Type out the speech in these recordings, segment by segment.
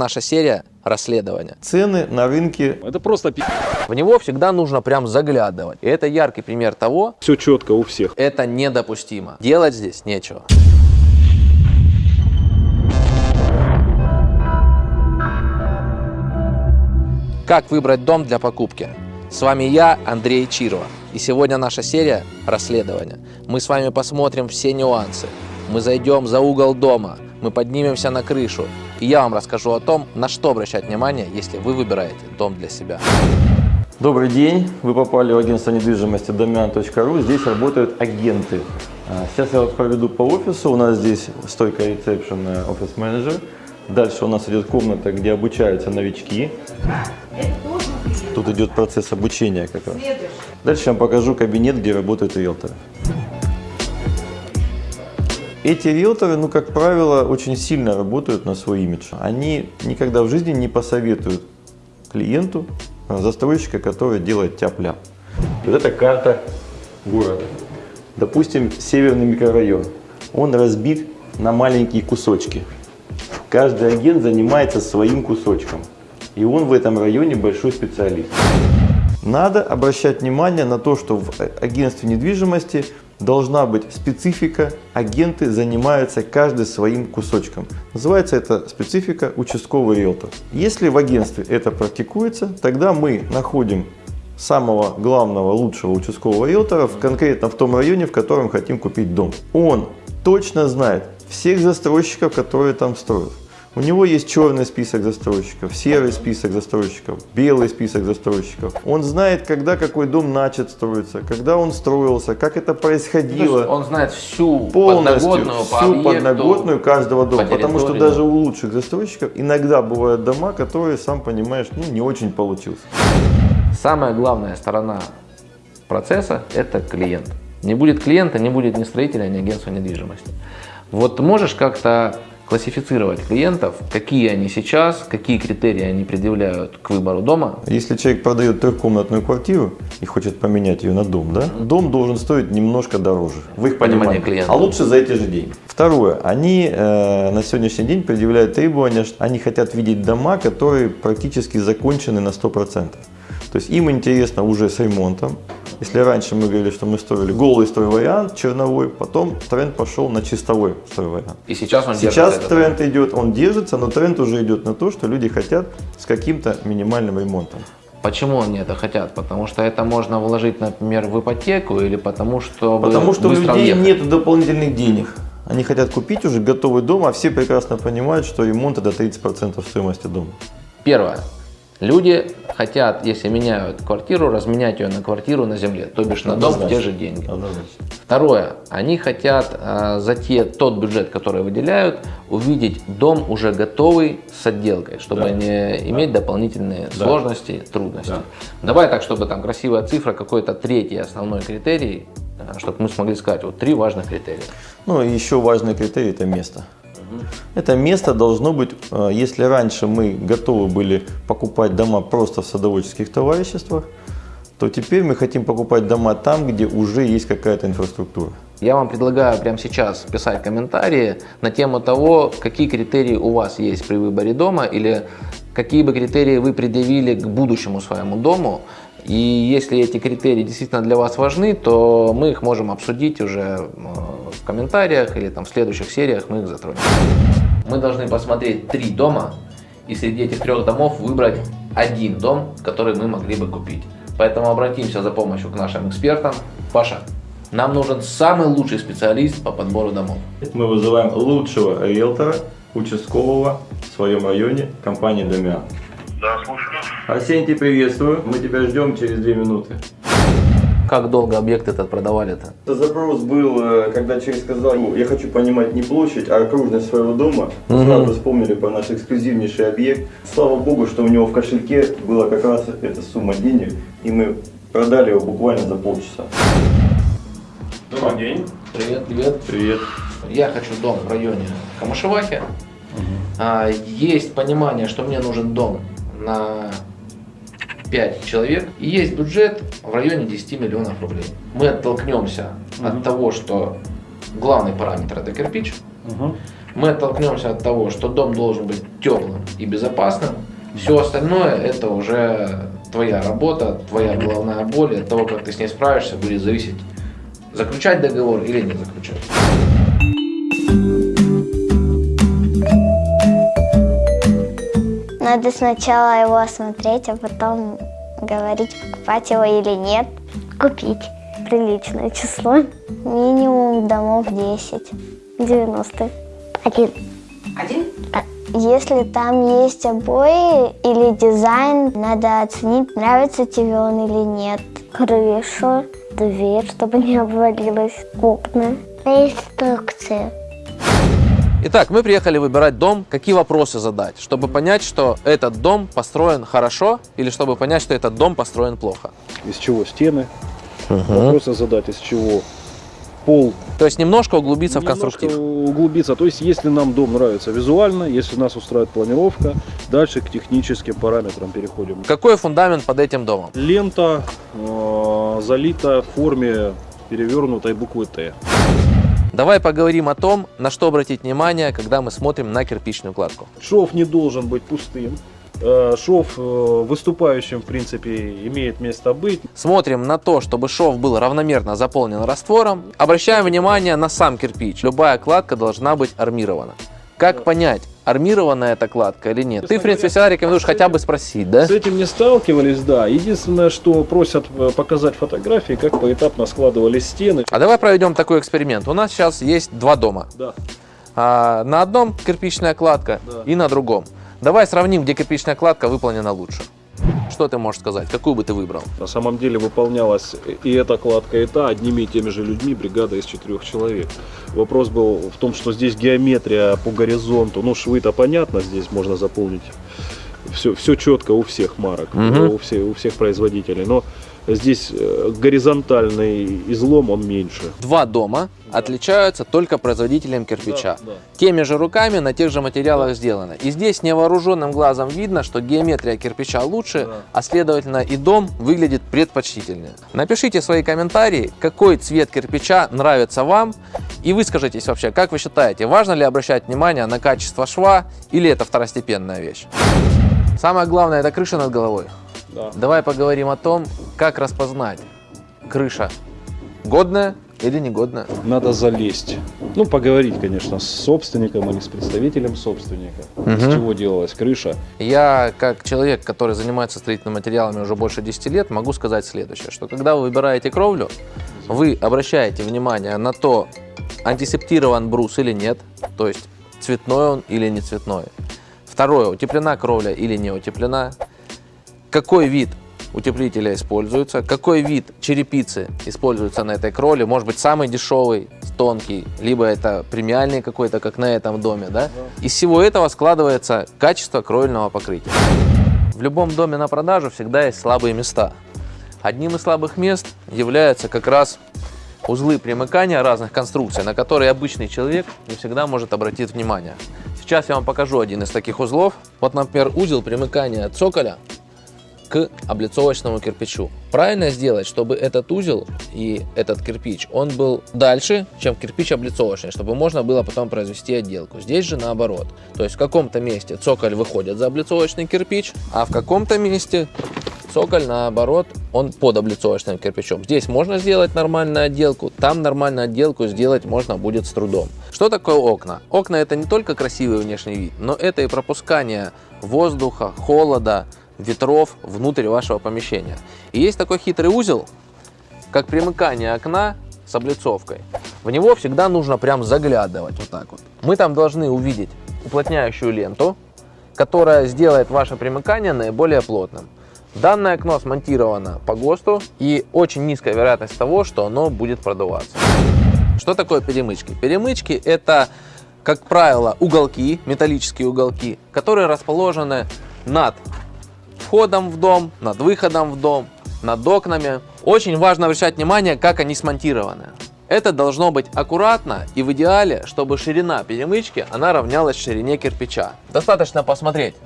Наша серия расследования. Цены на рынке Это просто пи***. В него всегда нужно прям заглядывать. И это яркий пример того, Все четко у всех. это недопустимо. Делать здесь нечего. Как выбрать дом для покупки? С вами я, Андрей Чирова. И сегодня наша серия расследования. Мы с вами посмотрим все нюансы. Мы зайдем за угол дома, мы поднимемся на крышу. И я вам расскажу о том, на что обращать внимание, если вы выбираете дом для себя. Добрый день, вы попали в агентство недвижимости domian.ru, здесь работают агенты. А, Сейчас я вас проведу по офису, у нас здесь стойка ресепшн, офис-менеджер. Дальше у нас идет комната, где обучаются новички. Тут идет процесс обучения как раз. Дальше я вам покажу кабинет, где работают риэлторы. Эти риэлторы, ну, как правило, очень сильно работают на свой имидж. Они никогда в жизни не посоветуют клиенту а, застройщика, который делает тяп-ляп. Вот это карта города. Допустим, северный микрорайон. Он разбит на маленькие кусочки. Каждый агент занимается своим кусочком. И он в этом районе большой специалист. Надо обращать внимание на то, что в агентстве недвижимости должна быть специфика, агенты занимаются каждый своим кусочком. Называется это специфика участковый риэлтор. Если в агентстве это практикуется, тогда мы находим самого главного, лучшего участкового риэлтора в, конкретно в том районе, в котором хотим купить дом. Он точно знает всех застройщиков, которые там строят. У него есть черный список застройщиков, серый список застройщиков, белый список застройщиков. Он знает, когда какой дом начат строиться, когда он строился, как это происходило. он знает всю полностью подноготную по всю объекту, подноготную каждого дома. по Потому что даже у лучших застройщиков иногда бывают дома, которые, сам понимаешь, ну, не очень получился. Самая главная сторона процесса – это клиент. Не будет клиента, не будет ни строителя, ни агентства недвижимости. Вот можешь как-то классифицировать клиентов, какие они сейчас, какие критерии они предъявляют к выбору дома. Если человек продает трехкомнатную квартиру и хочет поменять ее на дом, да, дом должен стоить немножко дороже. В их Понимание понимании. клиента. А лучше за эти же деньги. Второе. Они э, на сегодняшний день предъявляют требования, что они хотят видеть дома, которые практически закончены на 100%. То есть им интересно уже с ремонтом. Если раньше мы говорили, что мы строили голый стройвариант, черновой, потом тренд пошел на чистовой стройвариант. И сейчас он Сейчас этот тренд идет, он держится, но тренд уже идет на то, что люди хотят с каким-то минимальным ремонтом. Почему они это хотят? Потому что это можно вложить, например, в ипотеку или потому что Потому что у людей въехать? нет дополнительных денег. Они хотят купить уже готовый дом, а все прекрасно понимают, что ремонт это 30% стоимости дома. Первое. Люди хотят, если меняют квартиру, разменять ее на квартиру на земле, то бишь на дом в те же деньги. Однозначно. Второе. Они хотят э, за те, тот бюджет, который выделяют, увидеть дом уже готовый с отделкой, чтобы Да. не иметь дополнительные Да. сложности, трудности. Да. Давай так, чтобы там красивая цифра, какой-то третий основной критерий, чтобы мы смогли сказать, вот три важных критерия. Ну и еще важный критерий это место. Это место должно быть, э, если раньше мы готовы были покупать дома просто в садоводческих товариществах, то теперь мы хотим покупать дома там, где уже есть какая-то инфраструктура. Я вам предлагаю прямо сейчас писать комментарии на тему того, какие критерии у вас есть при выборе дома или какие бы критерии вы предъявили к будущему своему дому. И если эти критерии действительно для вас важны, то мы их можем обсудить уже э, в комментариях или там в следующих сериях мы их затронем. Мы должны посмотреть три дома и среди этих трех домов выбрать один дом, который мы могли бы купить. Поэтому обратимся за помощью к нашим экспертам. Паша, нам нужен самый лучший специалист по подбору домов. Мы вызываем лучшего риэлтора, участкового в своем районе компании Домиан. Да, слушаю. Арсентий, приветствую. Мы тебя ждем через две минуты. Как долго объект этот продавали-то? Это запрос был, э, когда человек сказал, «Ну, я хочу понимать не площадь, а окружность своего дома. Сразу вспомнили про наш эксклюзивнейший объект. Слава богу, что у него в кошельке была как раз эта сумма денег, и мы продали его буквально за полчаса. Добрый день. Привет, привет. Привет. Я хочу дом в районе Камышевахи. А, есть понимание, что мне нужен дом на 5 человек. И есть бюджет в районе 10 миллионов рублей. Мы оттолкнемся от того, что главный параметр это кирпич. мы оттолкнемся от того, что дом должен быть теплым и безопасным. Все остальное это уже твоя работа, твоя головная боль, от того, как ты с ней справишься, будет зависеть, заключать договор или не заключать. Надо сначала его осмотреть, а потом говорить, покупать его или нет. Купить. Приличное число. Минимум домов 10. 90. Один. Один? А Если там есть обои или дизайн, надо оценить, нравится тебе он или нет. Крышу, дверь, чтобы не обвалилась, окна. Инструкция. Итак, мы приехали выбирать дом, какие вопросы задать, чтобы понять, что этот дом построен хорошо или чтобы понять, что этот дом построен плохо. из чего стены, вопросы задать, из чего пол. То есть немножко углубиться в Немножко конструктив. углубиться. То есть, если нам дом нравится визуально, если нас устраивает планировка, дальше к техническим параметрам переходим. Какой фундамент под этим домом? Лента э, залита в форме перевернутой буквы Т. Давай поговорим о том, на что обратить внимание, когда мы смотрим на кирпичную кладку. Шов не должен быть пустым. Э, Шов э, выступающим, в принципе, имеет место быть. Смотрим на то, чтобы шов был равномерно заполнен раствором. Обращаем внимание на сам кирпич. Любая кладка должна быть армирована. Как понять, армированная эта кладка или нет? Ты, в принципе, всегда рекомендуешь хотя бы спросить, да? С этим не сталкивались, да. Единственное, что просят э, показать фотографии, как поэтапно складывались стены. А давай проведем такой эксперимент. У нас сейчас есть два дома. Да. А, на одном кирпичная кладка Да. и на другом. Давай сравним, где кирпичная кладка выполнена лучше. Что ты можешь сказать? Какую бы ты выбрал? На самом деле выполнялась и эта кладка, и та одними и теми же людьми, бригада из четырех человек. Вопрос был в том, что здесь геометрия по горизонту, ну швы-то понятно, здесь можно заполнить все, все четко у всех марок, Мгм. у, всех, у всех производителей, но здесь э, горизонтальный излом, он меньше. Два дома отличаются только производителем кирпича. Да, да. Теми же руками на тех же материалах сделано. И здесь невооруженным глазом видно, что геометрия кирпича лучше, Да. а следовательно и дом выглядит предпочтительнее. Напишите свои комментарии, какой цвет кирпича нравится вам и выскажитесь вообще, как вы считаете, важно ли обращать внимание на качество шва или это второстепенная вещь. Самое главное это крыша над головой. Да. Давай поговорим о том, как распознать крыша годная или негодная. Надо залезть. Ну, поговорить, конечно, с собственником или с представителем собственника. Из Мгм. чего делалась крыша. Я, как человек, который занимается строительными материалами уже больше 10 лет, могу сказать следующее, что когда вы выбираете кровлю, вы обращаете внимание на то, антисептирован брус или нет, то есть цветной он или не цветной. Второе, утеплена кровля или не утеплена, какой вид утеплителя используется, какой вид черепицы используется на этой кровле, может быть самый дешевый, тонкий, либо это премиальный какой-то, как на этом доме, да? Из всего этого складывается качество кровельного покрытия. В любом доме на продажу всегда есть слабые места. Одним из слабых мест являются как раз узлы примыкания разных конструкций, на которые обычный человек не всегда может обратить внимание. Сейчас я вам покажу один из таких узлов. Вот, например, узел примыкания цоколя к облицовочному кирпичу. Правильно сделать, чтобы этот узел и этот кирпич, он был дальше, чем кирпич облицовочный, чтобы можно было потом произвести отделку. Здесь же наоборот. То есть в каком-то месте цоколь выходит за облицовочный кирпич, а в каком-то месте цоколь наоборот, он под облицовочным кирпичом. Здесь можно сделать нормальную отделку, там нормальную отделку сделать можно будет с трудом. Что такое окна? Окна это не только красивый внешний вид, но это и пропускание воздуха, холода, ветров внутрь вашего помещения. И есть такой хитрый узел, как примыкание окна с облицовкой. В него всегда нужно прям заглядывать вот так вот. Мы там должны увидеть уплотняющую ленту, которая сделает ваше примыкание наиболее плотным. Данное окно смонтировано по ГОСТу и очень низкая вероятность того, что оно будет продуваться. Что такое перемычки? Перемычки это, как правило, уголки, металлические уголки, которые расположены над входом в дом, над выходом в дом, над окнами. Очень важно обращать внимание, как они смонтированы. Это должно быть аккуратно и в идеале, чтобы ширина перемычки она равнялась ширине кирпича. Достаточно посмотреть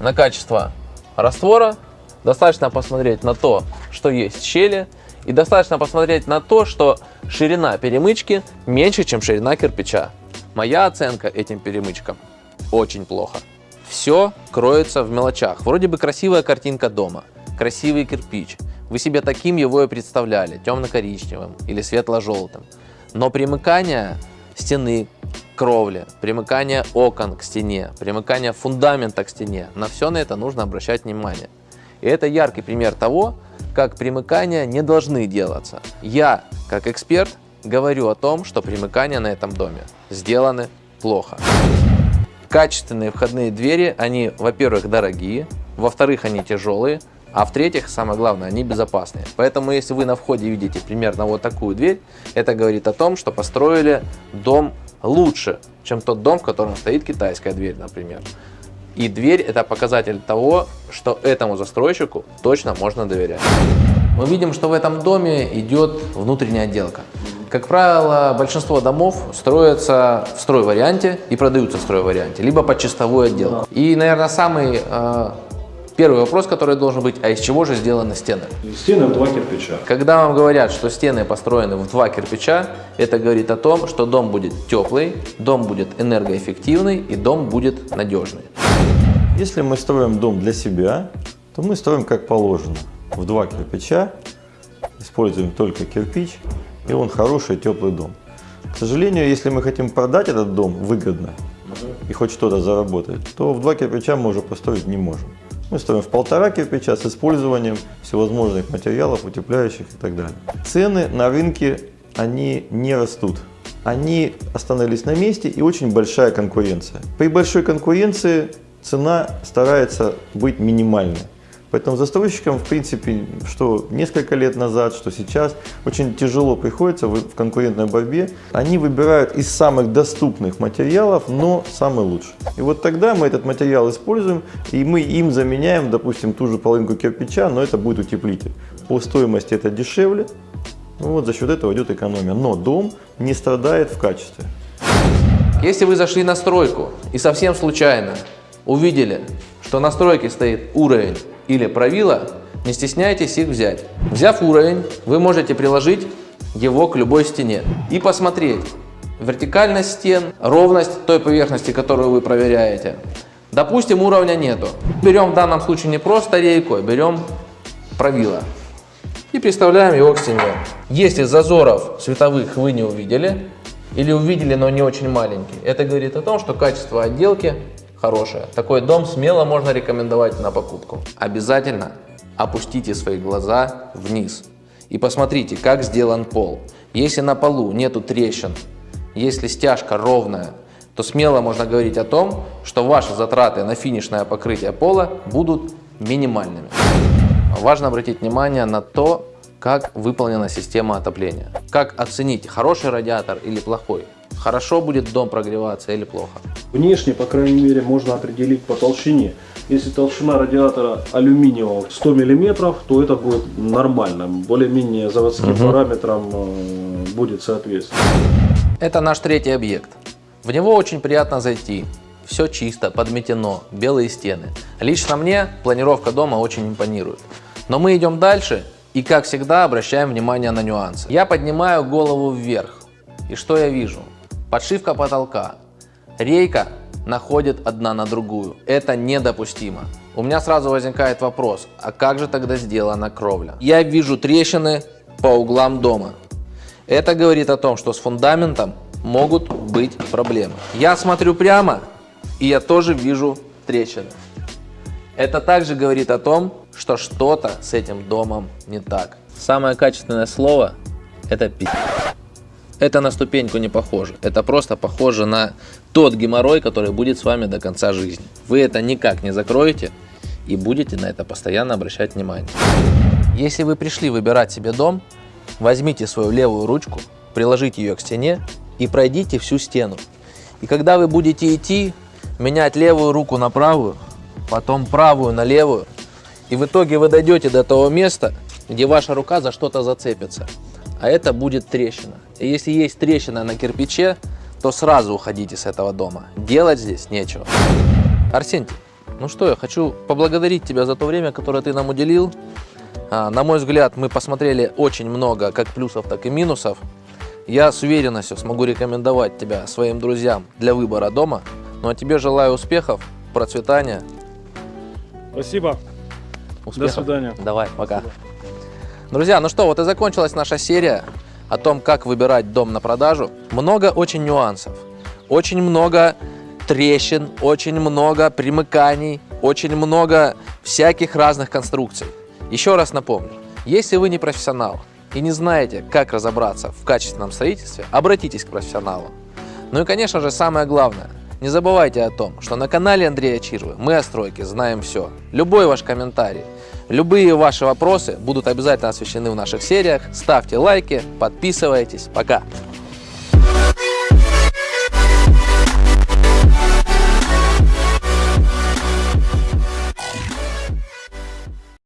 на качество раствора, достаточно посмотреть на то, что есть щели, и достаточно посмотреть на то, что ширина перемычки меньше, чем ширина кирпича. Моя оценка этим перемычкам очень плохо. Все кроется в мелочах. Вроде бы красивая картинка дома, красивый кирпич. Вы себе таким его и представляли, темно-коричневым или светло-желтым. Но примыкание стены кровли, примыкание окон к стене, примыкание фундамента к стене, на все на это нужно обращать внимание. И это яркий пример того, как примыкания не должны делаться. Я, как эксперт, говорю о том, что примыкания на этом доме сделаны плохо. Качественные входные двери, они, во-первых, дорогие, во-вторых, они тяжелые, а в-третьих, самое главное, они безопасные. Поэтому, если вы на входе видите примерно вот такую дверь, это говорит о том, что построили дом лучше, чем тот дом, в котором стоит китайская дверь, например. И дверь это показатель того, что этому застройщику точно можно доверять. Мы видим, что в этом доме идет внутренняя отделка. Как правило, большинство домов строятся в строй-варианте и продаются в строй-варианте, либо под чистовую отделку. И, наверное, самый э, первый вопрос, который должен быть, а из чего же сделаны стены? Стены в два кирпича. Когда вам говорят, что стены построены в два кирпича, это говорит о том, что дом будет теплый, дом будет энергоэффективный и дом будет надежный. Если мы строим дом для себя, то мы строим как положено. В два кирпича, используем только кирпич, и он хороший теплый дом. К сожалению, если мы хотим продать этот дом выгодно и хоть что-то заработать, то в два кирпича мы уже построить не можем. Мы строим в полтора кирпича с использованием всевозможных материалов, утепляющих и так далее. Цены на рынке, они не растут. Они остановились на месте и очень большая конкуренция. При большой конкуренции цена старается быть минимальной. Поэтому застройщикам, в принципе, что несколько лет назад, что сейчас, очень тяжело приходится в конкурентной борьбе. Они выбирают из самых доступных материалов, но самый лучший. И вот тогда мы этот материал используем, и мы им заменяем, допустим, ту же половинку кирпича, но это будет утеплитель. По стоимости это дешевле, вот за счет этого идет экономия. Но дом не страдает в качестве. Если вы зашли на стройку и совсем случайно увидели, что на стройке стоит уровень или правило, не стесняйтесь их взять. Взяв уровень, вы можете приложить его к любой стене и посмотреть вертикальность стен, ровность той поверхности, которую вы проверяете. Допустим, уровня нету. Берем в данном случае не просто рейку, а берем правило и приставляем его к стене. Если зазоров световых вы не увидели, или увидели, но не очень маленький, это говорит о том, что качество отделки хорошая. Такой дом смело можно рекомендовать на покупку. Обязательно опустите свои глаза вниз и посмотрите, как сделан пол. Если на полу нету трещин, если стяжка ровная, то смело можно говорить о том, что ваши затраты на финишное покрытие пола будут минимальными. Важно обратить внимание на то, как выполнена система отопления. Как оценить, хороший радиатор или плохой. Хорошо будет дом прогреваться или плохо. Внешне, по крайней мере, можно определить по толщине. Если толщина радиатора алюминиевого 100 мм, то это будет нормально. Более-менее заводским угу. параметрам э, будет соответствовать. Это наш третий объект. В него очень приятно зайти. Все чисто, подметено, белые стены. Лично мне планировка дома очень импонирует. Но мы идем дальше и, как всегда, обращаем внимание на нюансы. Я поднимаю голову вверх. И что я вижу? Подшивка потолка. Рейка находит одна на другую. Это недопустимо. У меня сразу возникает вопрос, а как же тогда сделана кровля? Я вижу трещины по углам дома. Это говорит о том, что с фундаментом могут быть проблемы. Я смотрю прямо, и я тоже вижу трещины. Это также говорит о том, что что-то с этим домом не так. Самое качественное слово – это пи***. Это на ступеньку не похоже. Это просто похоже на тот геморрой, который будет с вами до конца жизни. Вы это никак не закроете и будете на это постоянно обращать внимание. Если вы пришли выбирать себе дом, возьмите свою левую ручку, приложите ее к стене и пройдите всю стену. И когда вы будете идти, менять левую руку на правую, потом правую на левую, и в итоге вы дойдете до того места, где ваша рука за что-то зацепится а это будет трещина. И если есть трещина на кирпиче, то сразу уходите с этого дома. Делать здесь нечего. Арсентий, ну что, я хочу поблагодарить тебя за то время, которое ты нам уделил. А, на мой взгляд, мы посмотрели очень много как плюсов, так и минусов. Я с уверенностью смогу рекомендовать тебя своим друзьям для выбора дома. Ну а тебе желаю успехов, процветания. Спасибо. Успехов. свидания. Давай, пока. Друзья, ну что, вот и закончилась наша серия о том, как выбирать дом на продажу. Много очень нюансов, очень много трещин, очень много примыканий, очень много всяких разных конструкций. Еще раз напомню, если вы не профессионал и не знаете, как разобраться в качественном строительстве, обратитесь к профессионалу. Ну и, конечно же, самое главное, не забывайте о том, что на канале Андрея Чирвы мы о стройке знаем все. Любой ваш комментарий, любые ваши вопросы будут обязательно освещены в наших сериях. Ставьте лайки, подписывайтесь. Пока!